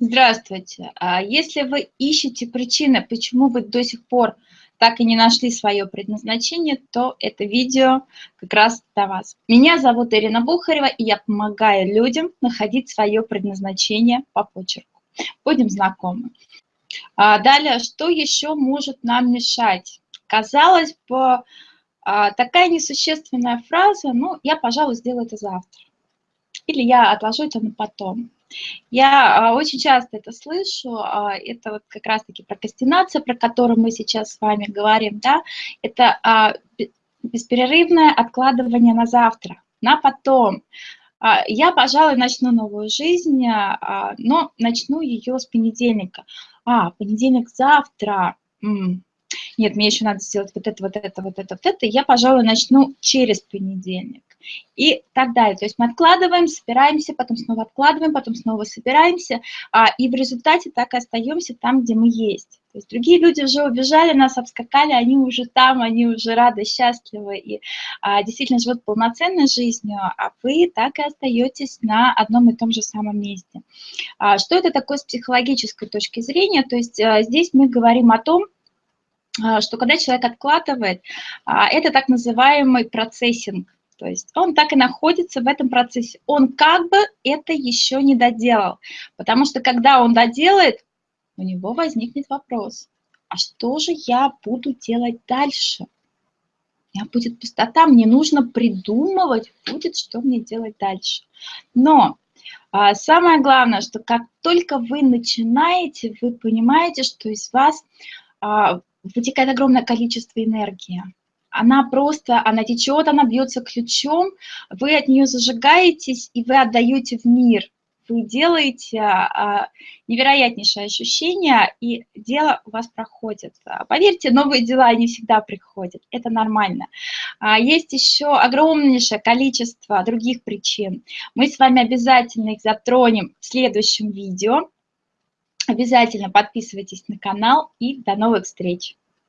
Здравствуйте. А Если вы ищете причины, почему вы до сих пор так и не нашли свое предназначение, то это видео как раз для вас. Меня зовут Ирина Бухарева, и я помогаю людям находить свое предназначение по почерку. Будем знакомы. А Далее, что еще может нам мешать? Казалось бы, а, такая несущественная фраза, ну, я, пожалуй, сделаю это завтра. Или я отложу это на потом. Я а, очень часто это слышу, а, это вот как раз-таки прокрастинация, про которую мы сейчас с вами говорим, да, это а, бесперерывное откладывание на завтра, на потом. Я, пожалуй, начну новую жизнь, но начну ее с понедельника. А, понедельник завтра. Нет, мне еще надо сделать вот это, вот это, вот это, вот это. Я, пожалуй, начну через понедельник и так далее. То есть мы откладываем, собираемся, потом снова откладываем, потом снова собираемся, а, и в результате так и остаемся там, где мы есть. То есть другие люди уже убежали, нас обскакали, они уже там, они уже рады, счастливы и а, действительно живут полноценной жизнью, а вы так и остаетесь на одном и том же самом месте. А, что это такое с психологической точки зрения? То есть а, здесь мы говорим о том, а, что когда человек откладывает, а, это так называемый процессинг. То есть он так и находится в этом процессе. Он как бы это еще не доделал. Потому что когда он доделает, у него возникнет вопрос, а что же я буду делать дальше? У меня будет пустота, мне нужно придумывать будет, что мне делать дальше. Но а, самое главное, что как только вы начинаете, вы понимаете, что из вас а, вытекает огромное количество энергии она просто, она течет, она бьется ключом, вы от нее зажигаетесь, и вы отдаете в мир. Вы делаете а, невероятнейшее ощущение, и дело у вас проходит. Поверьте, новые дела не всегда приходят, это нормально. А, есть еще огромнейшее количество других причин. Мы с вами обязательно их затронем в следующем видео. Обязательно подписывайтесь на канал и до новых встреч!